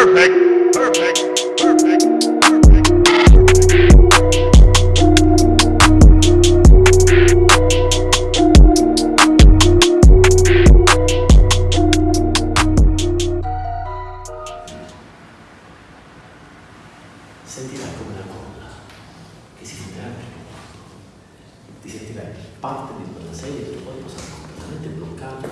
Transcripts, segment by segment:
Perfect. Perfect. Sentirai come una colla che si fonderà per il corpo. Ti sentirai parte di quella sedia e il tuo corpo sarà completamente bloccato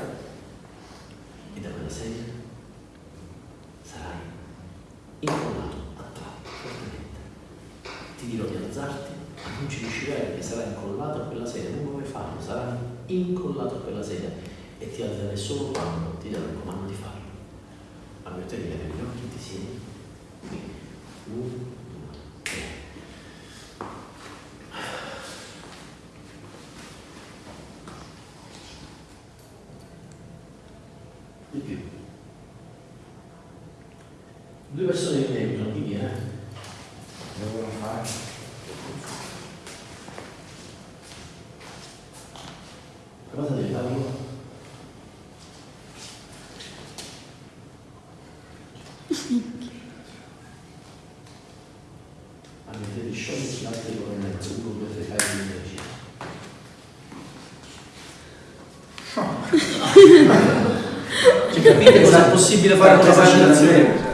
incollato, attratto fortemente. Ti dirò di alzarti, ma non ci riuscirai perché sarai incollato a quella sedia, non puoi farlo, sarai incollato a quella sedia e ti alzerai solo quando ti darò il comando di farlo. A me te di vedere gli occhi, ti siedi. Qui. Uno, due, tre. Di più. Due persone che mi aiutano, chi viene? Devono fare. Cosa devi farlo? Avete di sciogliere l'altro di cornetto, uno, due, tre, fai di dieci. Cioè, capite cosa è possibile fare con la vaccinazione?